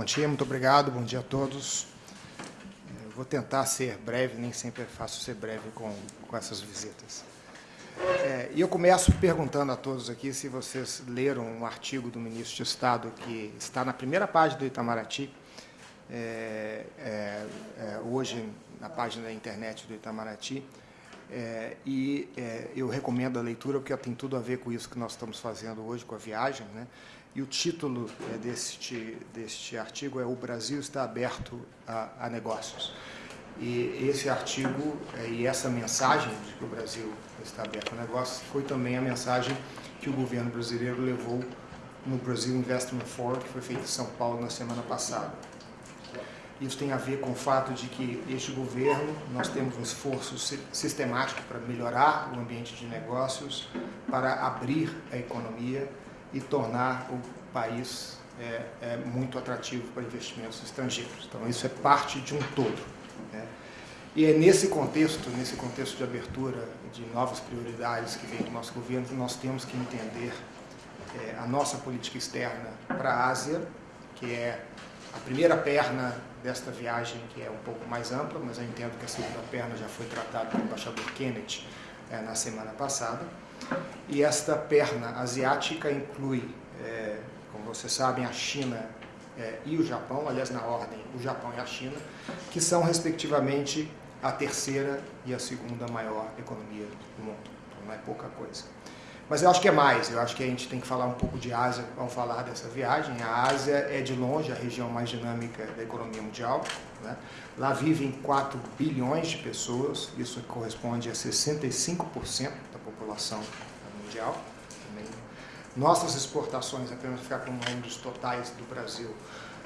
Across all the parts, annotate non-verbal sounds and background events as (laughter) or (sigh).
Bom dia, muito obrigado, bom dia a todos. Eu vou tentar ser breve, nem sempre é fácil ser breve com, com essas visitas. É, e eu começo perguntando a todos aqui se vocês leram um artigo do ministro de Estado que está na primeira página do Itamaraty, é, é, é hoje na página da internet do Itamaraty, é, e é, eu recomendo a leitura porque tem tudo a ver com isso que nós estamos fazendo hoje, com a viagem. Né? E o título é, deste, deste artigo é O Brasil está aberto a, a negócios. E esse artigo é, e essa mensagem de que o Brasil está aberto a negócios foi também a mensagem que o governo brasileiro levou no Brasil Investment Forum, que foi feito em São Paulo na semana passada. Isso tem a ver com o fato de que este governo, nós temos um esforço sistemático para melhorar o ambiente de negócios, para abrir a economia e tornar o país é, é, muito atrativo para investimentos estrangeiros. Então, isso é parte de um todo. Né? E é nesse contexto, nesse contexto de abertura de novas prioridades que vem do nosso governo, que nós temos que entender é, a nossa política externa para a Ásia, que é a primeira perna desta viagem, que é um pouco mais ampla, mas eu entendo que a segunda perna já foi tratada pelo embaixador Kennedy é, na semana passada. E esta perna asiática inclui, é, como vocês sabem, a China é, e o Japão, aliás, na ordem, o Japão e a China, que são, respectivamente, a terceira e a segunda maior economia do mundo. Então, não é pouca coisa. Mas eu acho que é mais, eu acho que a gente tem que falar um pouco de Ásia ao falar dessa viagem. A Ásia é, de longe, a região mais dinâmica da economia mundial. Né? Lá vivem 4 bilhões de pessoas, isso corresponde a 65% da população mundial. Nossas exportações, apenas ficar com números totais do Brasil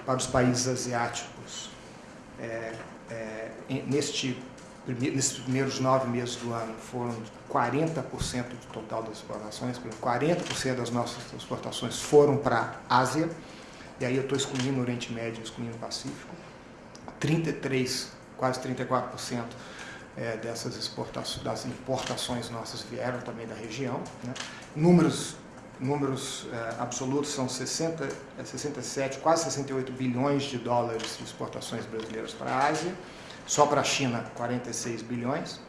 para os países asiáticos, é, é, neste nesses primeiros nove meses do ano foram 40% do total das exportações, 40% das nossas exportações foram para a Ásia, e aí eu estou excluindo o Oriente Médio, excluindo o Pacífico, 33, quase 34% é, dessas exportações, das importações nossas vieram também da região. Né? Números, números é, absolutos são 60, 67, quase 68 bilhões de dólares de exportações brasileiras para a Ásia, só para a China, 46 bilhões.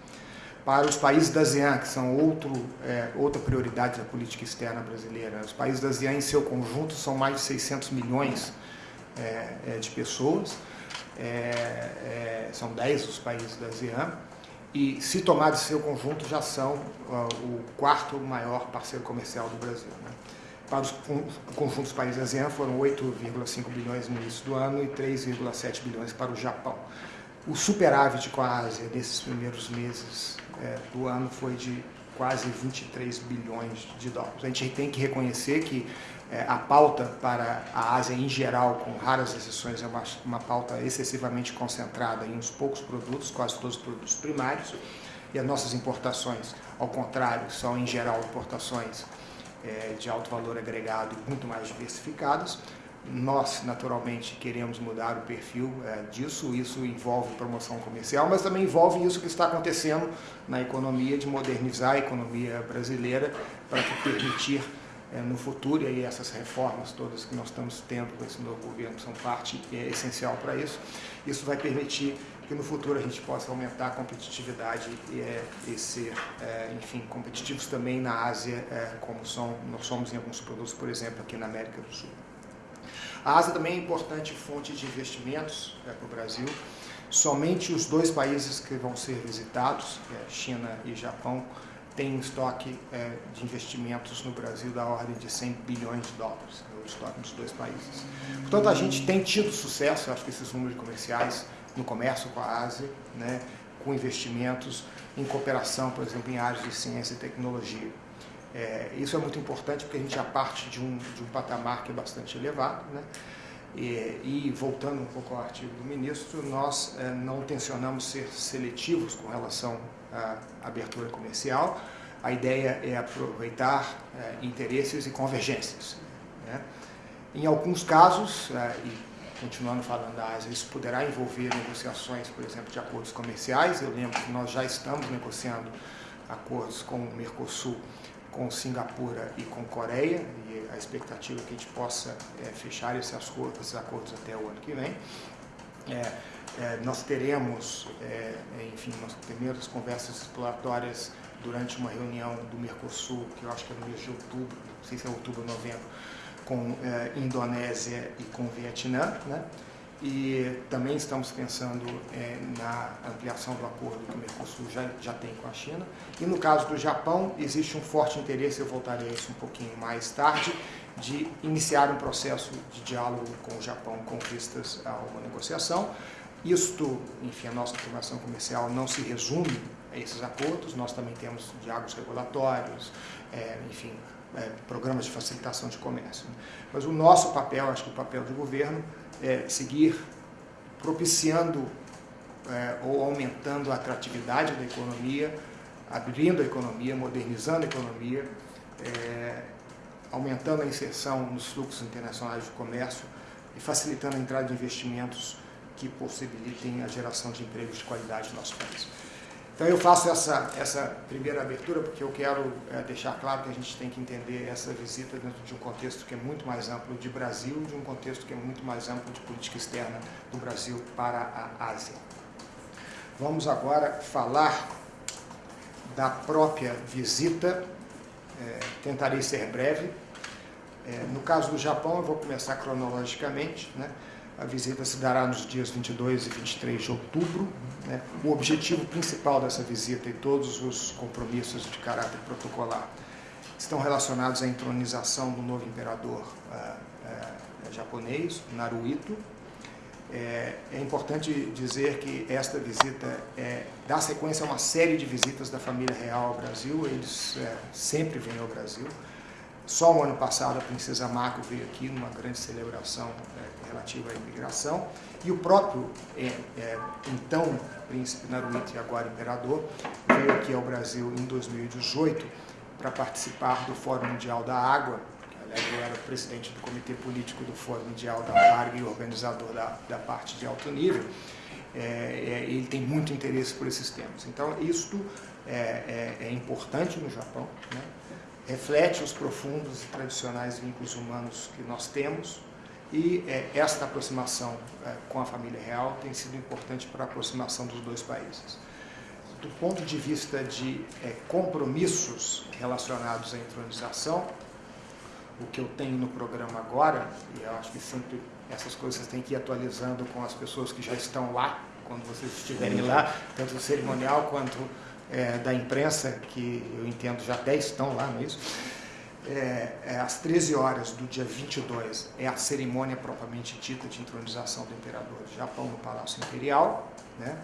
Para os países da ASEAN, que são outro, é, outra prioridade da política externa brasileira, os países da ASEAN em seu conjunto são mais de 600 milhões é, é, de pessoas, é, é, são 10 os países da ASEAN, e se tomados seu conjunto já são uh, o quarto maior parceiro comercial do Brasil. Né? Para os conjuntos países ASEAN foram 8,5 bilhões no início do ano e 3,7 bilhões para o Japão. O superávit com a Ásia nesses primeiros meses é, do ano foi de quase 23 bilhões de dólares. A gente tem que reconhecer que a pauta para a Ásia em geral, com raras exceções, é uma, uma pauta excessivamente concentrada em uns poucos produtos, quase todos os produtos primários, e as nossas importações, ao contrário, são em geral importações é, de alto valor agregado e muito mais diversificadas. Nós, naturalmente, queremos mudar o perfil é, disso, isso envolve promoção comercial, mas também envolve isso que está acontecendo na economia, de modernizar a economia brasileira para permitir é, no futuro, e aí essas reformas todas que nós estamos tendo com esse novo governo são parte é, essencial para isso, isso vai permitir que no futuro a gente possa aumentar a competitividade e, é, e ser, é, enfim, competitivos também na Ásia, é, como são, nós somos em alguns produtos, por exemplo, aqui na América do Sul. A Ásia também é importante fonte de investimentos é, para o Brasil. Somente os dois países que vão ser visitados, é China e Japão, têm estoque é, de investimentos no Brasil da ordem de 100 bilhões de dólares, é o estoque dos dois países. Portanto, a gente tem tido sucesso, acho que esses números comerciais, no comércio com a Ásia, né, com investimentos em cooperação, por exemplo, em áreas de ciência e tecnologia. É, isso é muito importante porque a gente já parte de um, de um patamar que é bastante elevado. Né? E, e, voltando um pouco ao artigo do ministro, nós é, não tensionamos ser seletivos com relação à abertura comercial. A ideia é aproveitar é, interesses e convergências. Né? Em alguns casos, é, e continuando falando da Ásia, isso poderá envolver negociações, por exemplo, de acordos comerciais. Eu lembro que nós já estamos negociando acordos com o Mercosul com Singapura e com Coreia, e a expectativa é que a gente possa é, fechar esses acordos, esses acordos, até o ano que vem. É, é, nós teremos, é, enfim, nossas primeiras conversas exploratórias durante uma reunião do Mercosul, que eu acho que é no mês de outubro, não sei se é outubro ou novembro, com é, Indonésia e com Vietnã, né? E também estamos pensando é, na ampliação do acordo que o Mercosul já, já tem com a China. E no caso do Japão, existe um forte interesse, eu voltarei a isso um pouquinho mais tarde, de iniciar um processo de diálogo com o Japão com vistas a uma negociação. Isto, enfim, a nossa formação comercial não se resume a esses acordos, nós também temos diálogos regulatórios, é, enfim, é, programas de facilitação de comércio. Mas o nosso papel, acho que o papel do governo, é, seguir propiciando é, ou aumentando a atratividade da economia, abrindo a economia, modernizando a economia, é, aumentando a inserção nos fluxos internacionais de comércio e facilitando a entrada de investimentos que possibilitem a geração de empregos de qualidade no nosso país. Então eu faço essa, essa primeira abertura porque eu quero é, deixar claro que a gente tem que entender essa visita dentro de um contexto que é muito mais amplo de Brasil, de um contexto que é muito mais amplo de política externa do Brasil para a Ásia. Vamos agora falar da própria visita, é, tentarei ser breve. É, no caso do Japão, eu vou começar cronologicamente, né? A visita se dará nos dias 22 e 23 de outubro. Né? O objetivo principal dessa visita e todos os compromissos de caráter protocolar estão relacionados à entronização do novo imperador uh, uh, japonês, Naruhito. É, é, importante dizer que esta visita é, dá sequência a uma série de visitas da família real ao Brasil, eles é, sempre vêm ao Brasil. Só o ano passado a princesa Mako veio aqui numa grande celebração relativa à imigração e o próprio é, é, então príncipe Naruhito e agora imperador veio aqui ao Brasil em 2018 para participar do Fórum Mundial da Água. Eu era presidente do comitê político do Fórum Mundial da Água e organizador da, da parte de alto nível. É, é, ele tem muito interesse por esses temas. Então, isto é, é, é importante no Japão. Né? reflete os profundos e tradicionais vínculos humanos que nós temos e é, esta aproximação é, com a família real tem sido importante para a aproximação dos dois países. Do ponto de vista de é, compromissos relacionados à entronização, o que eu tenho no programa agora, e eu acho que sempre essas coisas têm que ir atualizando com as pessoas que já estão lá, quando vocês estiverem lá, tanto o cerimonial quanto é, da imprensa, que eu entendo já 10 estão lá, não é isso? É, é, às 13 horas do dia 22 é a cerimônia propriamente dita de intronização do imperador do Japão no Palácio Imperial. Né?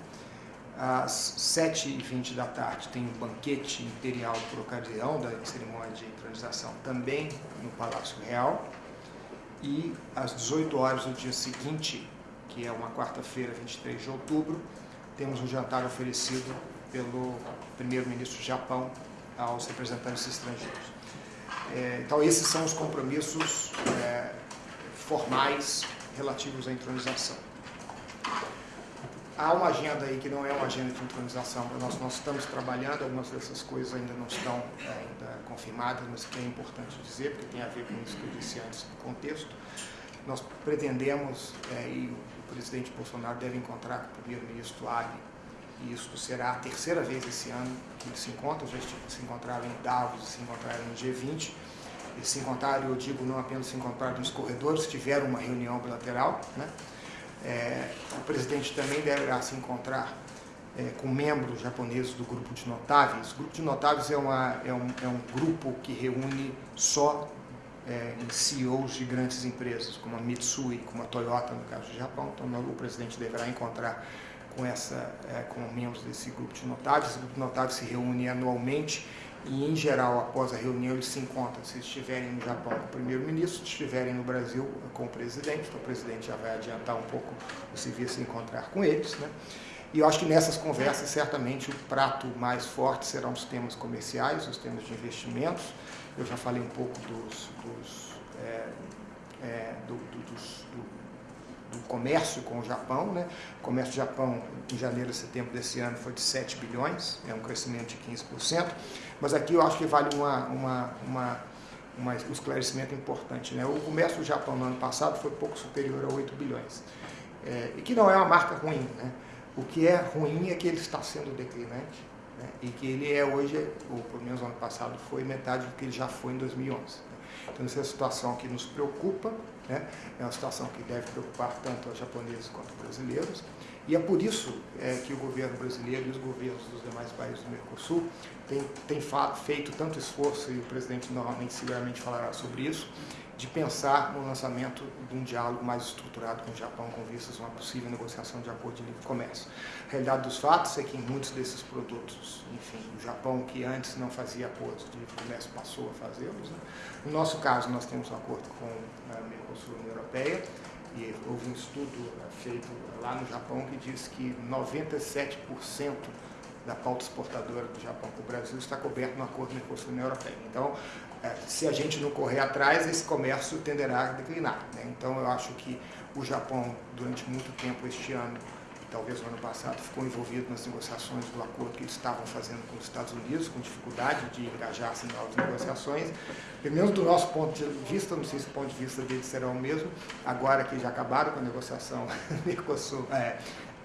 Às 7h20 da tarde tem um banquete imperial por ocasião da cerimônia de intronização também no Palácio Real. E às 18 horas do dia seguinte, que é uma quarta-feira, 23 de outubro, temos um jantar oferecido pelo primeiro-ministro do Japão aos representantes estrangeiros. É, então, esses são os compromissos é, formais relativos à entronização. Há uma agenda aí que não é uma agenda de entronização, nós, nós estamos trabalhando, algumas dessas coisas ainda não estão é, ainda confirmadas, mas que é importante dizer, porque tem a ver com isso que eu disse antes do contexto. Nós pretendemos, é, e o presidente Bolsonaro deve encontrar com o primeiro-ministro Abe e isso será a terceira vez esse ano que eles se encontram, já se encontraram em Davos, se encontraram no G20, eles se encontraram, eu digo, não apenas se encontraram nos corredores, tiveram uma reunião bilateral, né? É, o presidente também deverá se encontrar é, com membros japoneses do grupo de notáveis. O grupo de notáveis é, uma, é, um, é um grupo que reúne só é, CEOs de grandes empresas, como a Mitsui, como a Toyota, no caso do Japão. Então, o presidente deverá encontrar com, essa, é, com membros desse grupo de notáveis. Esse grupo de notáveis se reúne anualmente e, em geral, após a reunião, eles se encontram, se estiverem no Japão com o primeiro-ministro, se estiverem no Brasil com o presidente, então o presidente já vai adiantar um pouco o serviço se encontrar com eles. Né? E eu acho que nessas conversas, certamente, o prato mais forte serão os temas comerciais, os temas de investimentos. Eu já falei um pouco dos, dos, é, é, do, do, dos do, do comércio com o Japão. Né? O comércio do Japão em janeiro e setembro desse ano foi de 7 bilhões, é um crescimento de 15%, mas aqui eu acho que vale uma, uma, uma, uma um esclarecimento importante. Né? O comércio do Japão no ano passado foi pouco superior a 8 bilhões, é, e que não é uma marca ruim. Né? O que é ruim é que ele está sendo declinante né? e que ele é hoje, ou pelo menos no ano passado, foi metade do que ele já foi em 2011. Então, essa é uma situação que nos preocupa, né? é uma situação que deve preocupar tanto os japoneses quanto os brasileiros, e é por isso é, que o governo brasileiro e os governos dos demais países do Mercosul têm, têm feito tanto esforço, e o presidente normalmente seguramente falará sobre isso, de pensar no lançamento de um diálogo mais estruturado com o Japão com vistas a uma possível negociação de acordo de livre comércio. A realidade dos fatos é que muitos desses produtos, enfim, o Japão que antes não fazia acordos de livre comércio passou a fazê-los. Né? No nosso caso, nós temos um acordo com a Mercosul União Europeia e houve um estudo feito lá no Japão que diz que 97% da pauta exportadora do Japão para o Brasil está coberto no acordo Mercosul-União Europeia. Então, se a gente não correr atrás, esse comércio tenderá a declinar. Né? Então, eu acho que o Japão, durante muito tempo este ano, talvez no ano passado, ficou envolvido nas negociações do acordo que eles estavam fazendo com os Estados Unidos, com dificuldade de engajar-se em novas negociações. Pelo menos do nosso ponto de vista, não sei se o ponto de vista deles será o mesmo, agora que já acabaram com a negociação (laughs) Mercosul, é,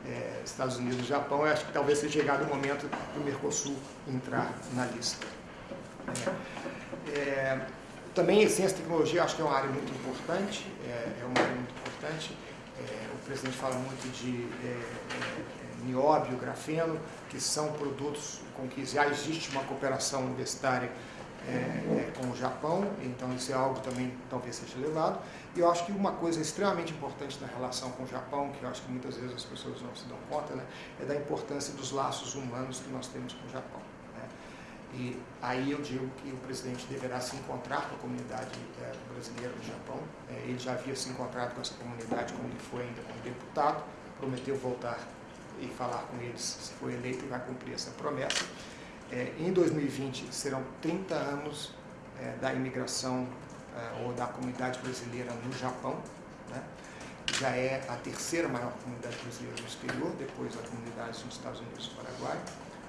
é, Estados Unidos e Japão, eu acho que talvez seja chegado o momento do Mercosul entrar na lista. É, é, também ciência e tecnologia acho que é uma área muito importante, é, é uma área muito importante. É, o presidente fala muito de é, nióbio, grafeno, que são produtos com que já existe uma cooperação universitária com o Japão, então isso é algo também talvez seja levado. E eu acho que uma coisa extremamente importante na relação com o Japão, que eu acho que muitas vezes as pessoas não se dão conta, né, é da importância dos laços humanos que nós temos com o Japão. E aí eu digo que o presidente deverá se encontrar com a comunidade é, brasileira no Japão. É, ele já havia se encontrado com essa comunidade quando ele foi ainda como deputado, prometeu voltar e falar com eles se foi eleito e vai cumprir essa promessa. É, em 2020 serão 30 anos da imigração ou da comunidade brasileira no Japão. Né? Já é a terceira maior comunidade brasileira no exterior, depois da comunidade nos Estados Unidos e Paraguai.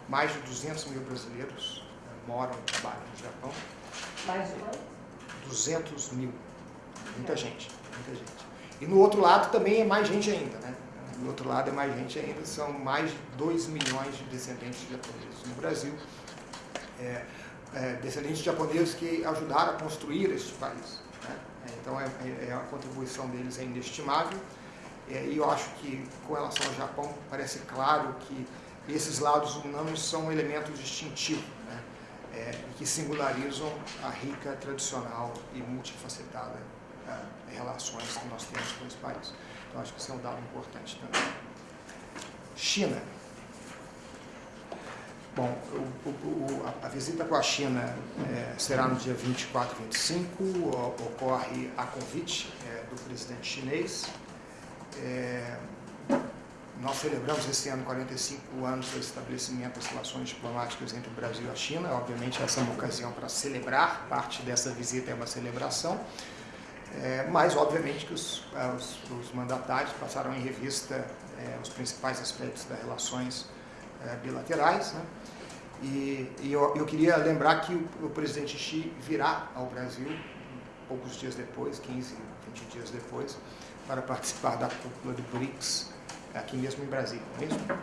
Mais de 200 mil brasileiros moram e trabalham no Japão. Mais de quanto? 200 mil. Muita gente, muita gente. E no outro lado também é mais gente ainda, né? Do outro lado é mais gente ainda, são mais de 2 milhões de descendentes de japoneses no Brasil. É, é, descendentes japoneses que ajudaram a construir este país. Né? É, então, é, é, a contribuição deles é inestimável. É, e eu acho que, com relação ao Japão, parece claro que esses lados humanos são um elemento distintivo, né? É, que singularizam a rica, tradicional e multifacetada relações que nós temos com esse país. Então, acho que isso é um dado importante também. China. Bom, o, o, a, visita com a China é, será no dia 24 e 25, ocorre a convite é, do presidente chinês. É, nós celebramos esse ano 45 anos do estabelecimento das relações diplomáticas entre o Brasil e a China. Obviamente, essa é uma ocasião para celebrar, parte dessa visita é uma celebração. É, mas, obviamente, que os, os, os, mandatários passaram em revista é, os principais aspectos das relações é, bilaterais. Né? E, e eu, eu, queria lembrar que o, o, presidente Xi virá ao Brasil poucos dias depois, 15, 20 dias depois, para participar da cúpula do BRICS, aqui mesmo em Brasília, não é mesmo?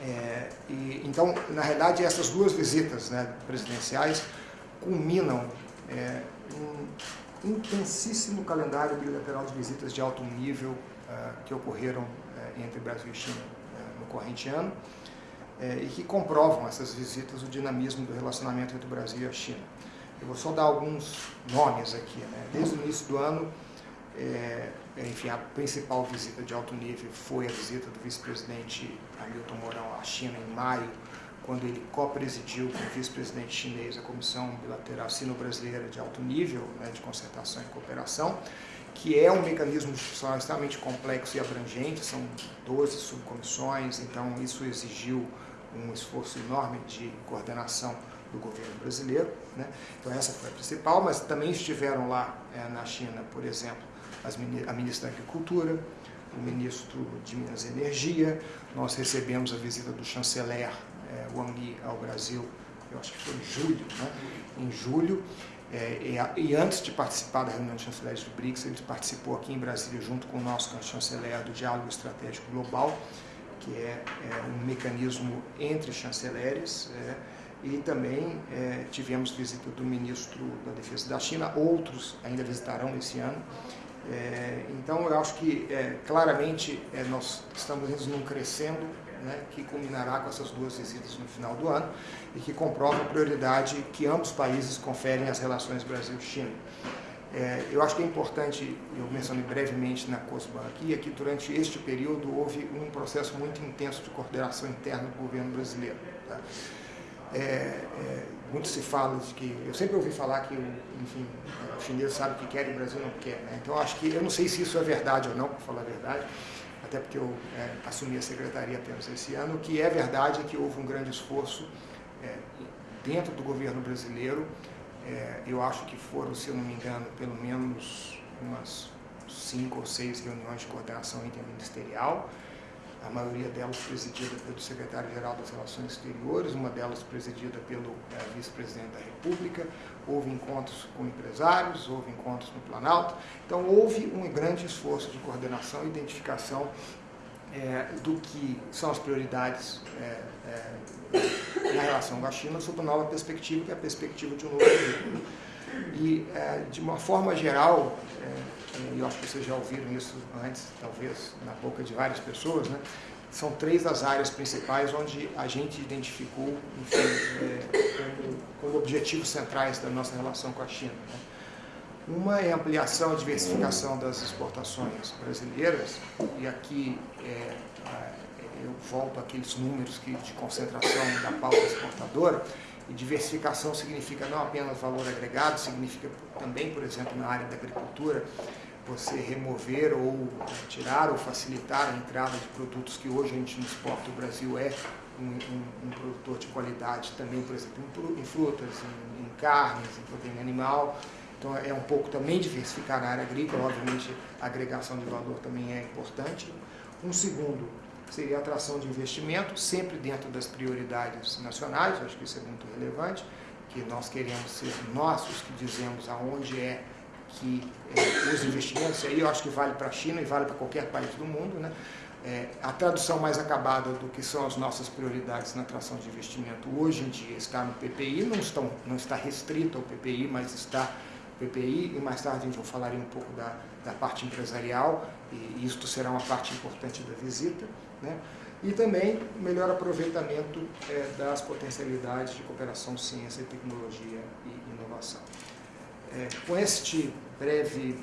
É, e, então, na realidade, essas duas visitas né, presidenciais culminam é, um intensíssimo calendário bilateral de visitas de alto nível uh, que ocorreram uh, entre Brasil e China uh, no corrente ano e que comprovam essas visitas o dinamismo do relacionamento entre o Brasil e a China. Eu vou só dar alguns nomes aqui. Né? Desde o início do ano, é, enfim, a principal visita de alto nível foi a visita do vice-presidente Hamilton Mourão à China em maio, quando ele co-presidiu com o vice-presidente chinês a Comissão Bilateral Sino-Brasileira de Alto Nível né, de Concertação e Cooperação, que é um mecanismo institucional extremamente complexo e abrangente, são 12 subcomissões, então isso exigiu um esforço enorme de coordenação do governo brasileiro. Né? Então essa foi a principal, mas também estiveram lá é, na China, por exemplo, a ministra da Agricultura, o ministro de Minas e Energia, nós recebemos a visita do chanceler é, Wang Yi ao Brasil, eu acho que foi em julho, né? em julho, é, e, e, antes de participar da reunião de chanceleres do BRICS, ele participou aqui em Brasília junto com o nosso chanceler do Diálogo Estratégico Global, que é, é um mecanismo entre chanceleres, é, e também tivemos visita do ministro da Defesa da China, outros ainda visitarão esse ano. É, então, eu acho que é, claramente é, nós estamos indo num crescendo né, que culminará com essas duas visitas no final do ano e que comprova a prioridade que ambos países conferem às relações Brasil-China. É, eu acho que é importante, eu mencionei brevemente na COSBAN aqui, é que durante este período houve um processo muito intenso de coordenação interna do governo brasileiro. Tá? Muito se fala de que, eu sempre ouvi falar que, enfim, o chinês sabe o que quer e o Brasil não quer. Né? Então, acho que, eu não sei se isso é verdade ou não, para falar a verdade, até porque eu é, assumi a secretaria apenas esse ano, o que é verdade é que houve um grande esforço é, dentro do governo brasileiro, é, eu acho que foram, se eu não me engano, pelo menos umas cinco ou seis reuniões de coordenação interministerial, a maioria delas presidida pelo secretário-geral das Relações Exteriores, uma delas presidida pelo é, vice-presidente da República, houve encontros com empresários, houve encontros no Planalto, então houve um grande esforço de coordenação e identificação é, do que são as prioridades é, na relação com a China sob uma nova perspectiva, que é a perspectiva de um novo mundo. E, é, de uma forma geral, é, é, e eu acho que vocês já ouviram isso antes, talvez, na boca de várias pessoas, né? são três as áreas principais onde a gente identificou, enfim, como, como, objetivos centrais da nossa relação com a China. Né? Uma é a ampliação e diversificação das exportações brasileiras, e aqui é, eu volto àqueles números que, de concentração da pauta exportadora, e diversificação significa não apenas valor agregado, significa também, por exemplo, na área da agricultura, você remover ou tirar ou facilitar a entrada de produtos que hoje a gente não exporta. O Brasil é um, um, um produtor de qualidade também, por exemplo, em frutas, em, em carnes, em proteína animal, então é um pouco também diversificar na área agrícola, obviamente a agregação de valor também é importante. Um segundo seria atração de investimento, sempre dentro das prioridades nacionais, acho que isso é muito relevante, que nós queremos ser nós os que dizemos aonde é que é, os investimentos, aí eu acho que vale para a China e vale para qualquer país do mundo, né? É, a tradução mais acabada do que são as nossas prioridades na atração de investimento hoje em dia está no PPI, não, estão, não está restrito ao PPI, mas está PPI, e mais tarde a gente vai falar um pouco da, da parte empresarial, e isto será uma parte importante da visita. Né? E também melhor aproveitamento é, das potencialidades de cooperação, ciência, tecnologia e inovação. É, com este breve,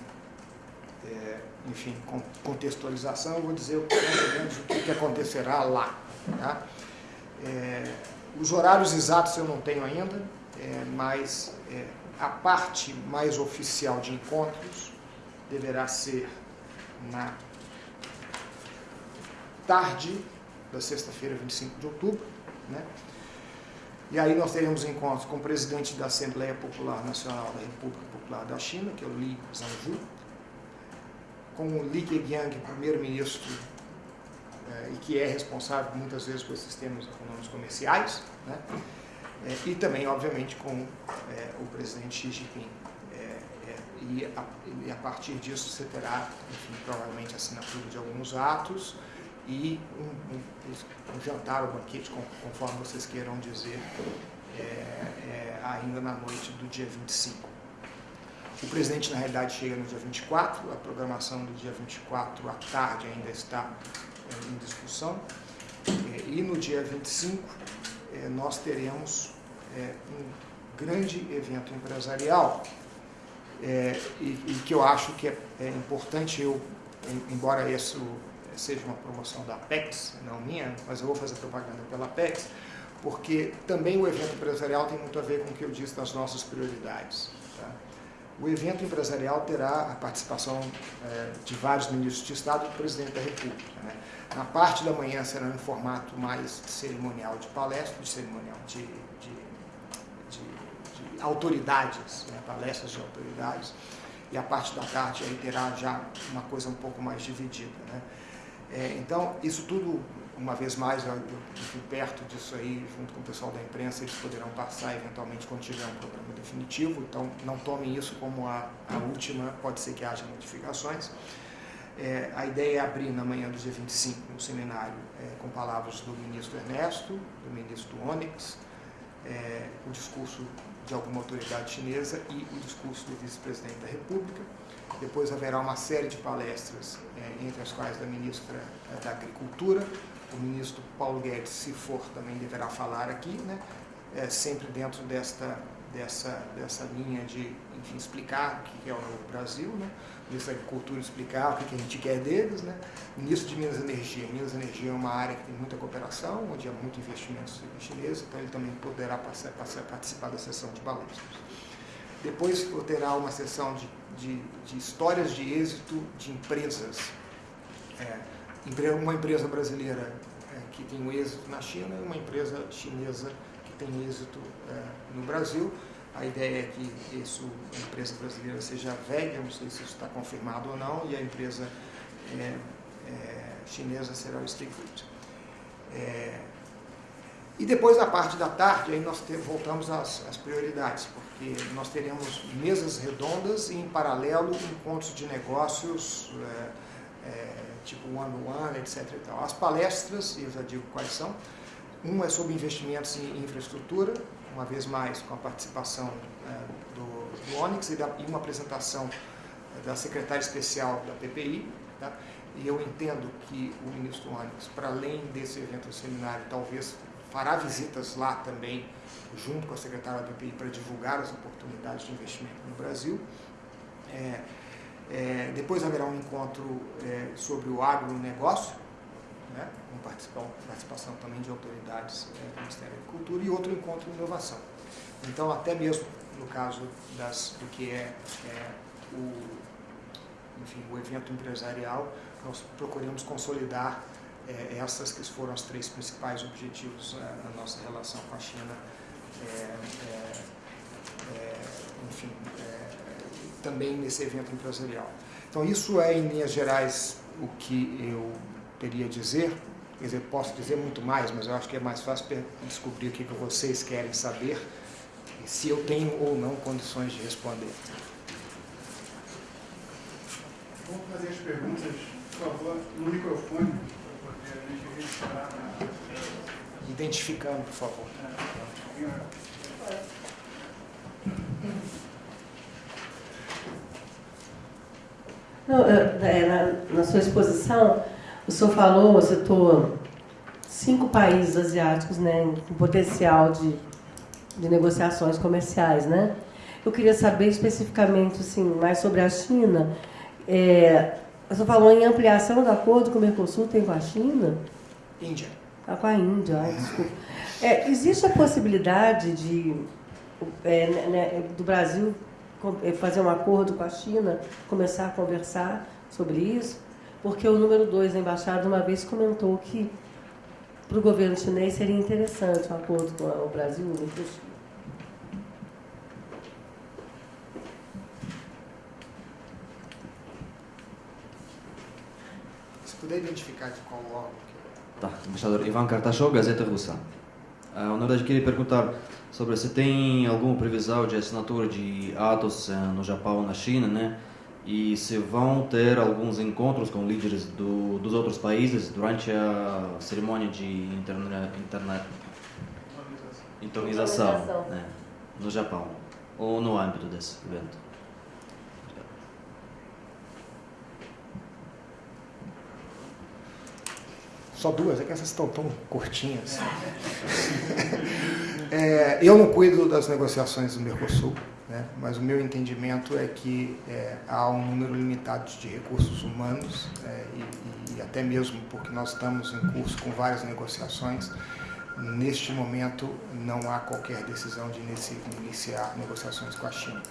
é, enfim, contextualização, eu vou dizer menos o que, acontecerá lá. Tá? É, os horários exatos eu não tenho ainda, é, mas é, a parte mais oficial de encontros deverá ser na tarde da sexta-feira, 25 de outubro. Né? E aí nós teremos encontros com o presidente da Assembleia Popular Nacional da República Popular da China, que é o Li Zhangju, com o Li Keqiang, primeiro-ministro, eh, e que é responsável muitas vezes por sistemas econômicos comerciais, né? É, e também, obviamente, com é, o presidente Xi Jinping. É, é, e, a, e, a, partir disso você terá, enfim, provavelmente assinatura de alguns atos e um, um, um jantar ou banquete, conforme vocês queiram dizer, é, é, ainda na noite do dia 25. O presidente, na realidade, chega no dia 24, a programação do dia 24 à tarde ainda está em discussão, e no dia 25 nós teremos é, um grande evento empresarial é, e, e, que eu acho que é, é, importante eu, embora isso seja uma promoção da Apex, não minha, mas eu vou fazer propaganda pela Apex, porque também o evento empresarial tem muito a ver com o que eu disse das nossas prioridades. Tá? O evento empresarial terá a participação é, de vários ministros de Estado e do presidente da República. Né? Na parte da manhã será em formato mais cerimonial de palestra, de cerimonial de, de autoridades, né, palestras de autoridades, e a parte da tarde aí terá já uma coisa um pouco mais dividida. Né? É, então, isso tudo, uma vez mais, eu, eu fui perto disso aí, junto com o pessoal da imprensa, eles poderão passar eventualmente quando tiver um programa definitivo, então não tomem isso como a, a última, pode ser que haja modificações. É, a ideia é abrir na manhã do dia 25 um seminário é, com palavras do ministro Ernesto, do ministro Onyx, é, o discurso de alguma autoridade chinesa e o discurso do vice-presidente da República. Depois haverá uma série de palestras, é, entre as quais da ministra é, da Agricultura, o ministro Paulo Guedes, se for, também deverá falar aqui, né, é, sempre dentro desta, dessa, dessa linha de enfim, explicar o que é o novo Brasil, né, o ministro da Agricultura explicar o que a gente quer deles, né, o ministro de Minas e Energia. Minas e Energia é uma área que tem muita cooperação, onde há muito investimento chinês, então ele também poderá passar, passar, participar da sessão de palestras. Depois terá uma sessão de, de, de histórias de êxito de empresas. É, uma empresa brasileira é, que tem um êxito na China e uma empresa chinesa que tem êxito é, no Brasil. A ideia é que isso, a empresa brasileira seja velha, não sei se isso está confirmado ou não, e a empresa é, é, chinesa será o Streetfood. É, e depois, na parte da tarde, aí nós te, voltamos às, às, prioridades, porque nós teremos mesas redondas e, em paralelo, encontros de negócios, é, é, tipo one-on-one, -one, etc. As palestras, eu já digo quais são, uma é sobre investimentos em infraestrutura, uma vez mais com a participação é, do, do Onyx e, da, e, uma apresentação da secretária especial da PPI. Tá? E eu entendo que o ministro Onyx, para além desse evento seminário, talvez fará visitas lá também, junto com a secretária da PPI, para divulgar as oportunidades de investimento no Brasil. É, é, depois haverá um encontro é, sobre o agronegócio, né, com participação, participação também de autoridades é, do Ministério da Agricultura, e outro encontro de inovação. Então, até mesmo no caso das, do que é, é o, enfim, o evento empresarial, nós procuramos consolidar é, essas que foram os três principais objetivos é, na nossa relação com a China, é, é, é enfim, também nesse evento empresarial. Então, isso é, em linhas gerais, o que eu teria a dizer. Quer dizer, posso dizer muito mais, mas eu acho que é mais fácil descobrir o que vocês querem saber, se eu tenho ou não condições de responder. Vamos fazer as perguntas, por favor, no microfone, para poder a gente registrar. Identificando, por favor. Não, é, na, na sua exposição, o senhor falou, citou cinco países asiáticos né, com potencial de, de negociações comerciais. Né? Eu queria saber especificamente assim, mais sobre a China. É, o senhor falou em ampliação do acordo com o Mercosul, tem com a China? Índia. Ah, com a Índia, ai, desculpa. É, existe a possibilidade de, é, né, né do Brasil é, fazer um acordo com a China, começar a conversar sobre isso? porque o número 2 da embaixada uma vez comentou que para o governo chinês seria interessante um acordo com o Brasil e o Mercosul. Se puder identificar de qual órgão Tá, embaixador Ivan Kartashov, Gazeta Russa. Ah, na verdade, queria perguntar sobre se tem alguma previsão de assinatura de atos eh, no Japão na China, né? e se vão ter alguns encontros com líderes do, dos outros países durante a cerimônia de interna, interna, né, no Japão ou no âmbito desse evento. Só duas, é que essas estão tão curtinhas. (laughs) é, eu não cuido das negociações do Mercosul. Né? Mas o meu entendimento é que é, há um número limitado de recursos humanos é, e, e, até mesmo porque nós estamos em curso com várias negociações, neste momento não há qualquer decisão de iniciar negociações com a China.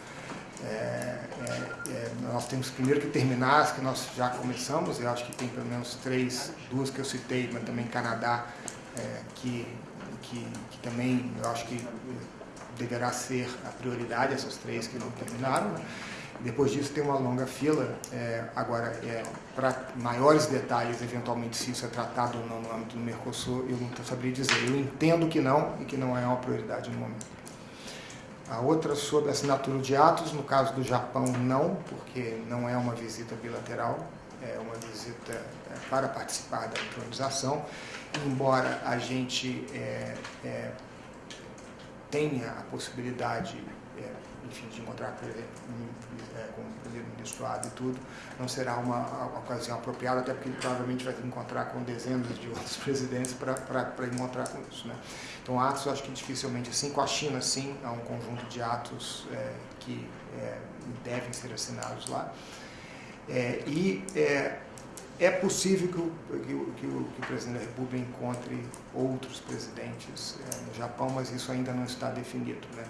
É, é, é, nós temos primeiro que terminar as que nós já começamos, eu acho que tem pelo menos três, duas que eu citei, mas também Canadá, é, que, que, que também eu acho que deverá ser a prioridade, essas três que não terminaram. Né? Depois disso tem uma longa fila. É, agora, é, para maiores detalhes, eventualmente, se isso é tratado ou não no âmbito do Mercosul, eu não saberia dizer. Eu entendo que não e que não é uma prioridade no momento. A outra sobre assinatura de atos, no caso do Japão, não, porque não é uma visita bilateral, é uma visita é, para participar da improvisação, embora a gente é, é, tenha a possibilidade é, enfim, de encontrar, é, com e tudo, não será uma, uma, ocasião apropriada, até porque ele provavelmente vai encontrar com dezenas de (laughs) outros presidentes para encontrar com isso. Né? Então, atos, eu acho que dificilmente, assim, com a China, sim, há um conjunto de atos é, que é, devem ser assinados lá. É, e é, é possível que, o, que, o, que o, presidente da República encontre outros presidentes é, no Japão, mas isso ainda não está definido. Né?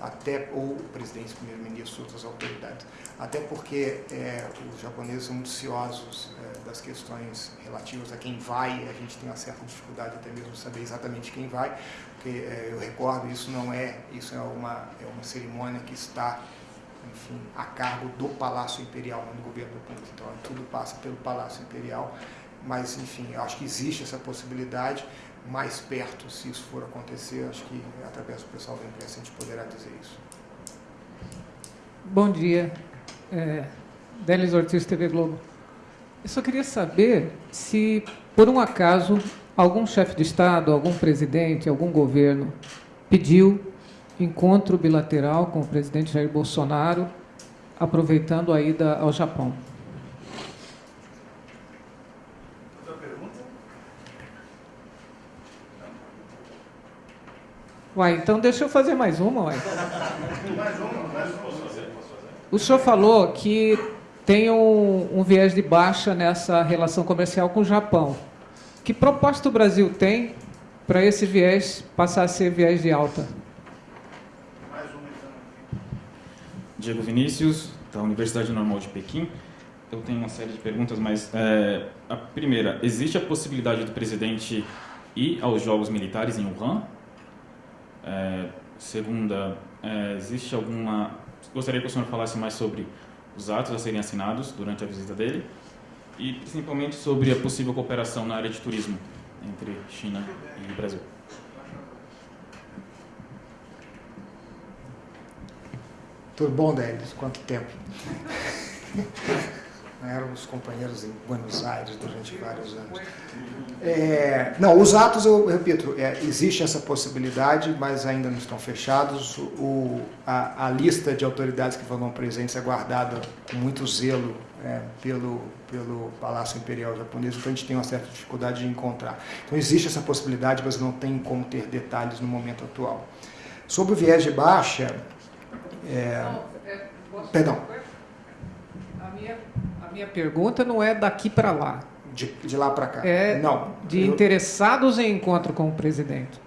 Até ou presidentes, primeiro-ministros, outras autoridades. Até porque é, os japoneses são ciosos é, das questões relativas a quem vai, a gente tem uma certa dificuldade até mesmo de saber exatamente quem vai, porque é, eu recordo, isso não é, isso é uma, é uma cerimônia que está enfim, a cargo do Palácio Imperial, não do governo do país. Então, tudo passa pelo Palácio Imperial, mas, enfim, acho que existe essa possibilidade, mais perto, se isso for acontecer, acho que através do pessoal da imprensa a gente poderá dizer isso. Bom dia, é, Denis Ortiz, TV Globo. Eu só queria saber se, por um acaso, algum chefe de Estado, algum presidente, algum governo pediu encontro bilateral com o presidente Jair Bolsonaro, aproveitando a ida ao Japão. Uai, então deixa eu fazer mais uma, uai. Mais uma, mais uma. Posso fazer? Posso fazer? O senhor falou que tem um, um viés de baixa nessa relação comercial com o Japão. Que proposta o Brasil tem para esse viés passar a ser viés de alta? Diego Vinícius, da Universidade Normal de Pequim. Eu tenho uma série de perguntas, mas é, a primeira, existe a possibilidade do presidente ir aos Jogos Militares em Wuhan? É, segunda, é, existe alguma... Gostaria que o senhor falasse mais sobre os atos a serem assinados durante a visita dele e principalmente sobre a possível cooperação na área de turismo entre China e Brasil. Tudo bom, Délis? Quanto tempo? (laughs) éramos companheiros em Buenos Aires durante vários anos. É, não, os atos, eu repito, é, existe essa possibilidade, mas ainda não estão fechados. O, a, a, lista de autoridades que vão presentes é guardada com muito zelo é, pelo, pelo Palácio Imperial Japonês, então a gente tem uma certa dificuldade de encontrar. Então existe essa possibilidade, mas não tem como ter detalhes no momento atual. Sobre o viés de baixa... É, perdão minha pergunta não é daqui para lá. De, de lá para cá. É não. De eu, interessados em encontro com o presidente.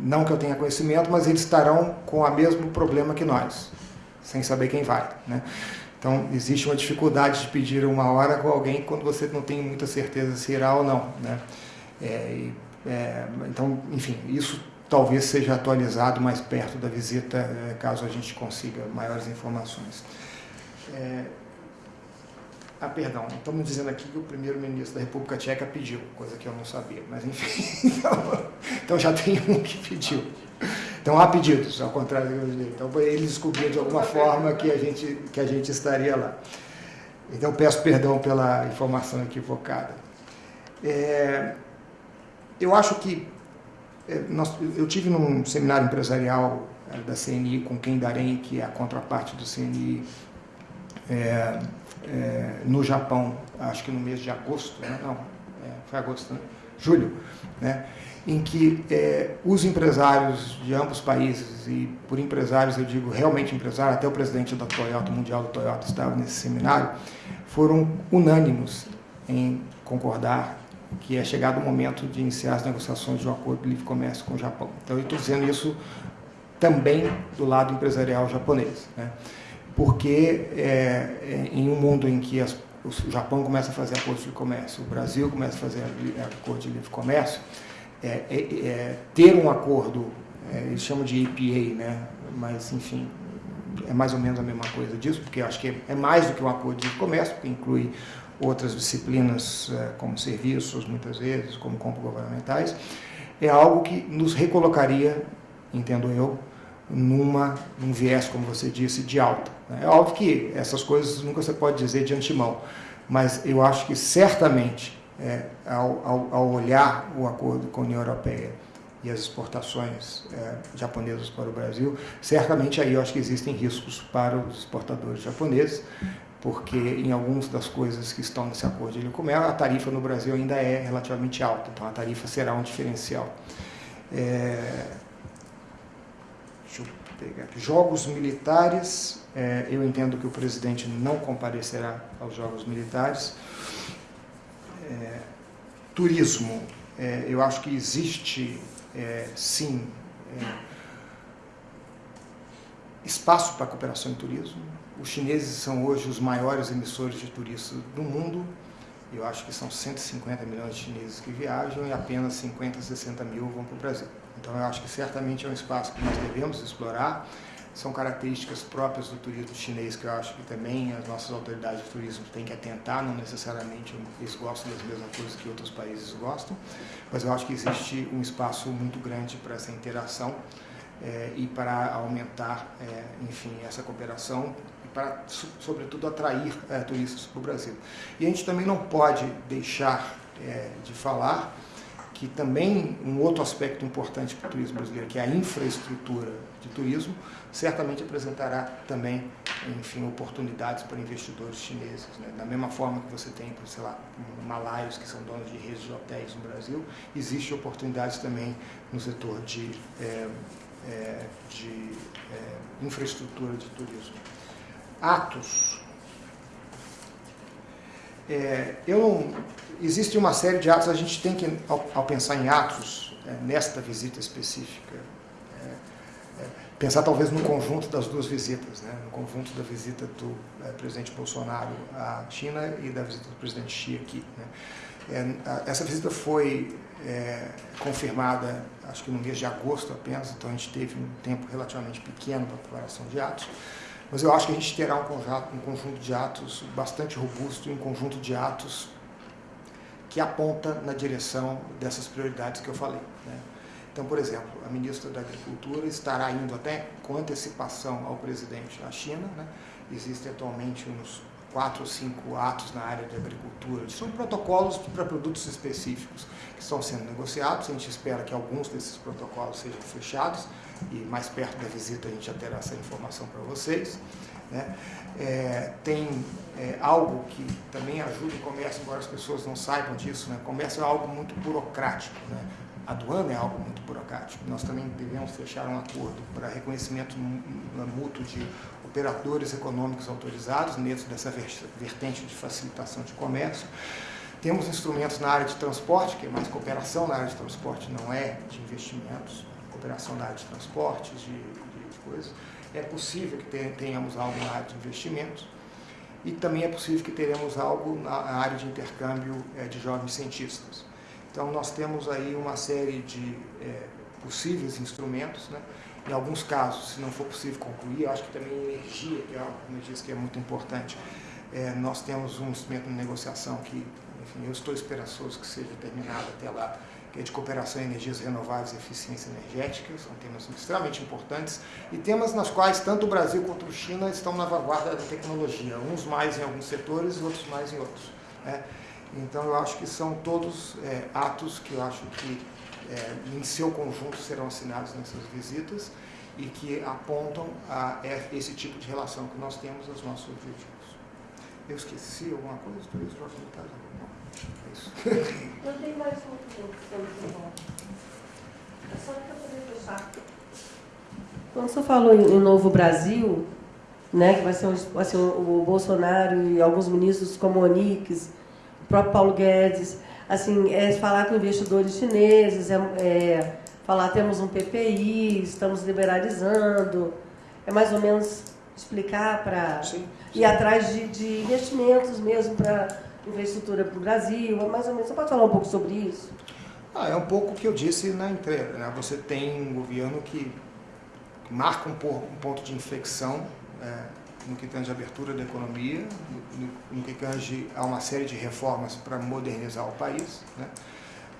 Não que eu tenha conhecimento, mas eles estarão com o mesmo problema que nós, sem saber quem vai. Né? Então, existe uma dificuldade de pedir uma hora com alguém quando você não tem muita certeza se irá ou não. Né? É, é, então, enfim, isso talvez seja atualizado mais perto da visita, é, caso a gente consiga maiores informações. É, ah, perdão, estamos dizendo aqui que o primeiro-ministro da República Tcheca pediu, coisa que eu não sabia, mas enfim. (laughs) Então, então já tem um que pediu. Então há pedidos, ao contrário do que eu disse. Então ele descobriu de alguma forma que a gente, que a gente estaria lá. Então peço perdão pela informação equivocada. É, eu acho que é, nós, eu tive num seminário empresarial é, da CNI com quem Darém, que é a contraparte do CNI, é, no Japão, acho que no mês de agosto, né? não, é, foi agosto, né? julho, né? em que é, os empresários de ambos países, e por empresários eu digo realmente empresário, até o presidente da Toyota, mundial da Toyota, estava nesse seminário, foram unânimos em concordar que é chegado o momento de iniciar as negociações de um acordo de livre comércio com o Japão. Então eu estou dizendo isso também do lado empresarial japonês. Né? Porque é, é, em um mundo em que as, o Japão começa a fazer acordo de comércio, o Brasil começa a fazer acordo de livre comércio, é, é, é ter um acordo, é, eles chamam de EPA, né? mas enfim, é mais ou menos a mesma coisa disso, porque acho que é mais do que um acordo de comércio, porque inclui outras disciplinas é, como serviços, muitas vezes, como compras governamentais, é algo que nos recolocaria, entendo eu, numa, num viés, como você disse, de alta. É óbvio que essas coisas nunca você pode dizer de antemão, mas eu acho que certamente, é, ao, ao, ao, olhar o acordo com a União Europeia e as exportações é, japonesas para o Brasil, certamente aí eu acho que existem riscos para os exportadores japoneses, porque em algumas das coisas que estão nesse acordo de comércio, a tarifa no Brasil ainda é relativamente alta, então a tarifa será um diferencial. É, deixa eu pegar. Jogos militares, é, eu entendo que o presidente não comparecerá aos Jogos Militares. É, turismo, é, eu acho que existe, é, sim, é, espaço para cooperação em turismo os chineses são hoje os maiores emissores de turistas do mundo. Eu acho que são 150 milhões de chineses que viajam e apenas 50, 60 mil vão para o Brasil. Então eu acho que certamente é um espaço que nós devemos explorar. São características próprias do turismo chinês que eu acho que também as nossas autoridades de turismo têm que atentar, não necessariamente eles gostam das mesmas coisas que outros países gostam, mas eu acho que existe um espaço muito grande para essa interação é, e para aumentar, é, enfim, essa cooperação para, sobretudo, atrair é, turistas para o Brasil. E a gente também não pode deixar de falar que também um outro aspecto importante para o turismo brasileiro, que é a infraestrutura de turismo, certamente apresentará também, enfim, oportunidades para investidores chineses. Né? Da mesma forma que você tem, sei lá, malaios que são donos de redes de hotéis no Brasil, existe oportunidades também no setor de, é, é, de é, infraestrutura de turismo. Atos. É, eu não, existe uma série de atos, a gente tem que, ao, ao pensar em atos, é, nesta visita específica, pensar talvez no conjunto das duas visitas, né, no conjunto da visita do é, presidente Bolsonaro à China e da visita do presidente Xi aqui. Né. É, essa visita foi confirmada, acho que no mês de agosto apenas, então a gente teve um tempo relativamente pequeno para a preparação de atos. Mas eu acho que a gente terá um um conjunto de atos bastante robusto e um conjunto de atos que aponta na direção dessas prioridades que eu falei. Né? Então, por exemplo, a ministra da Agricultura estará indo até com antecipação ao presidente à China. Né? Existem atualmente uns quatro ou cinco atos na área de agricultura. São protocolos para produtos específicos que estão sendo negociados. A gente espera que alguns desses protocolos sejam fechados e mais perto da visita a gente já terá essa informação para vocês. Né? É, tem é, algo que também ajuda o comércio, embora as pessoas não saibam disso, né? o comércio é algo muito burocrático. Né? A aduana é algo muito burocrático. Nós também devemos fechar um acordo para reconhecimento mútuo de operadores econômicos autorizados dentro dessa vertente de facilitação de comércio. Temos instrumentos na área de transporte, que é mais cooperação na área de transporte, não é de investimentos cooperação na área de transportes, de, de, de coisas. É possível que tenhamos algo na área de investimentos e também é possível que teremos algo na área de intercâmbio é, de jovens cientistas. Então, nós temos aí uma série de é, possíveis instrumentos, né? Em alguns casos, se não for possível concluir, acho que também energia, que é algo, como disse, que é muito importante. É, nós temos um instrumento de negociação que, enfim, eu estou esperançoso que seja terminado até lá, que é de cooperação em energias renováveis e eficiência energética, são temas extremamente importantes, e temas nas quais tanto o Brasil quanto a China estão na vanguarda da tecnologia, uns mais em alguns setores e outros mais em outros. Né? Então, eu acho que são todos é, atos que eu acho que, é, em seu conjunto, serão assinados nessas visitas e que apontam a esse tipo de relação que nós temos aos nossos objetivos. Eu esqueci alguma coisa? Por isso, Jorge Vitória? É isso. Não tem mais um É só para poder fechar. Quando você falou em Novo Brasil, né, que vai ser assim, o Bolsonaro e alguns ministros como o Onix, o próprio Paulo Guedes, assim, é falar com investidores chineses, é, é, falar temos um PPI, estamos liberalizando, é mais ou menos explicar para ir atrás de, de investimentos mesmo para infraestrutura para o Brasil, mais ou menos. Você pode falar um pouco sobre isso? Ah, é um pouco o que eu disse na entrega. Né? Você tem um governo que marca um, ponto de inflexão é, no que tange a abertura da economia, no, no que tange a uma série de reformas para modernizar o país. Né?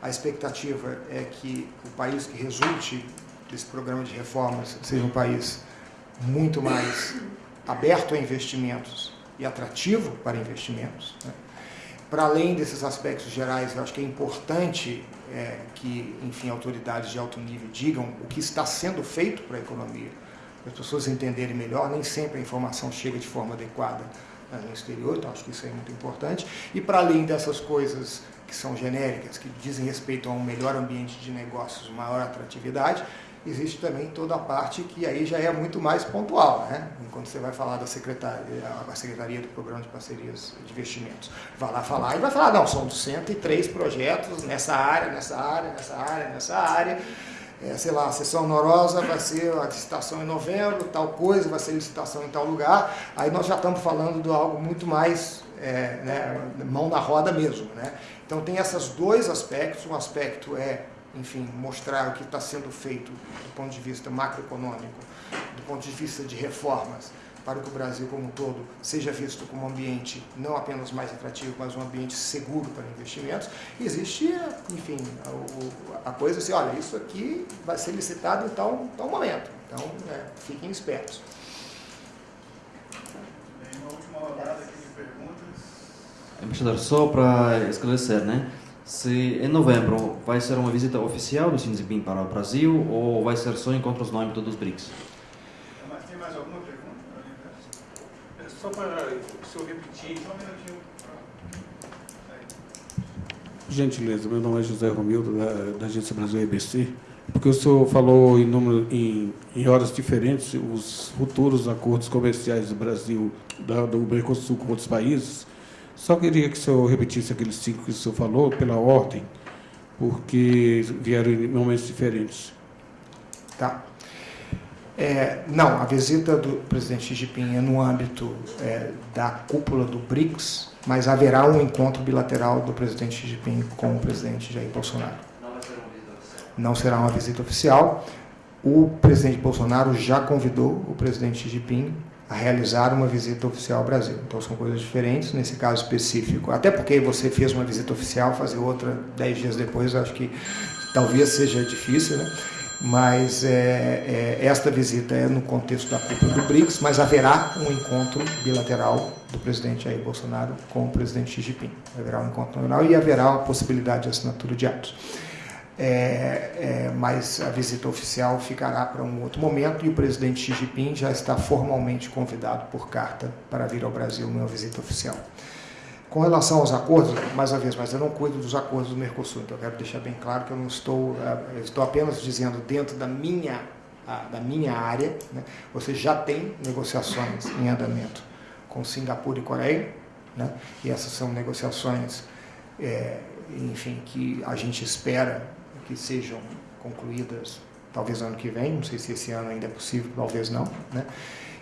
A expectativa é que o país que resulte desse programa de reformas seja um país muito mais aberto a investimentos e atrativo para investimentos. Né? Para além desses aspectos gerais, eu acho que é importante é, que, enfim, autoridades de alto nível digam o que está sendo feito para a economia, as pessoas entenderem melhor. Nem sempre a informação chega de forma adequada né, no exterior, então acho que isso é muito importante. E para além dessas coisas que são genéricas, que dizem respeito a um melhor ambiente de negócios, maior atratividade, existe também toda a parte que aí já é muito mais pontual, né? Quando você vai falar da secretaria, a secretaria do Programa de Parcerias de Investimentos, vai lá falar e vai falar, não, são 103 projetos nessa área, nessa área, nessa área, nessa área, é, sei lá, a sessão norosa vai ser a licitação em novembro, tal coisa, vai ser licitação em tal lugar, aí nós já estamos falando de algo muito mais é, né, mão na roda mesmo, né? Então tem esses dois aspectos, um aspecto é enfim, mostrar o que está sendo feito do ponto de vista macroeconômico, do ponto de vista de reformas, para que o Brasil como um todo seja visto como um ambiente não apenas mais atrativo, mas um ambiente seguro para investimentos. E existe, enfim, a, a, coisa assim, olha, isso aqui vai ser licitado em tal, tal momento. Então, é, fiquem espertos. Tem uma última rodada aqui de perguntas. Embaixador, só para esclarecer, né? se em novembro vai ser uma visita oficial do Xi Jinping para o Brasil ou vai ser só encontros no âmbito dos BRICS? Tem mais alguma pergunta? É só para o senhor repetir. Só um minutinho. Gentileza, meu nome é José Romildo, da, da Agência Brasil EBC. Porque o senhor falou em, número, em, em horas diferentes os futuros acordos comerciais do Brasil, da, do Mercosul com outros países. Só queria que o senhor repetisse aqueles cinco que o senhor falou, pela ordem, porque vieram em momentos diferentes. Tá. É, não, a visita do presidente Xi Jinping é no âmbito é, da cúpula do BRICS, mas haverá um encontro bilateral do presidente Xi Jinping com o presidente Jair Bolsonaro. Não vai ser uma visita oficial. Não será uma visita oficial. O presidente Bolsonaro já convidou o presidente Xi Jinping a realizar uma visita oficial ao Brasil. Então são coisas diferentes nesse caso específico. Até porque você fez uma visita oficial, fazer outra dez dias depois, acho que talvez seja difícil, né? Mas é, é, esta visita é no contexto da cúpula do BRICS, mas haverá um encontro bilateral do presidente Jair Bolsonaro com o presidente Xi Jinping. Haverá um encontro bilateral e haverá a possibilidade de assinatura de atos. É, é, mas a visita oficial ficará para um outro momento e o presidente Xi Jinping já está formalmente convidado por carta para vir ao Brasil numa visita oficial. Com relação aos acordos, mais uma vez, mas eu não cuido dos acordos do Mercosul, então eu quero deixar bem claro que eu não estou, eu estou apenas dizendo dentro da minha, da minha área, né, você já tem negociações em andamento com Singapura e Coreia, né, e essas são negociações, é, enfim, que a gente espera que sejam concluídas talvez ano que vem, não sei se esse ano ainda é possível, talvez não. Né?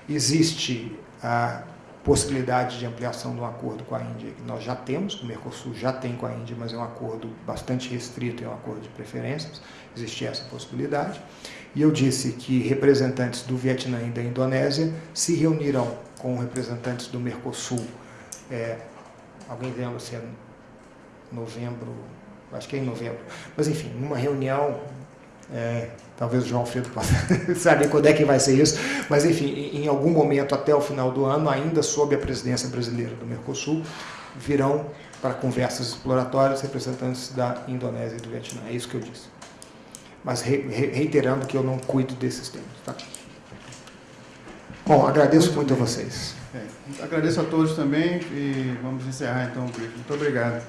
Existe a possibilidade de ampliação um acordo com a Índia, que nós já temos, o Mercosul já tem com a Índia, mas é um acordo bastante restrito, é um acordo de preferências, existe essa possibilidade. E eu disse que representantes do Vietnã e da Indonésia se reunirão com representantes do Mercosul, é, alguém lembra se é novembro, acho que é em novembro. Mas, enfim, numa reunião, é, talvez o João Alfredo possa (laughs) saber quando é que vai ser isso, mas, enfim, em algum momento até o final do ano, ainda sob a presidência brasileira do Mercosul, virão para conversas exploratórias representantes da Indonésia e do Vietnã. É isso que eu disse. Mas reiterando que eu não cuido desses temas. Tá? Bom, agradeço muito, muito a vocês. É, agradeço a todos também e vamos encerrar então o briefing. Muito obrigado.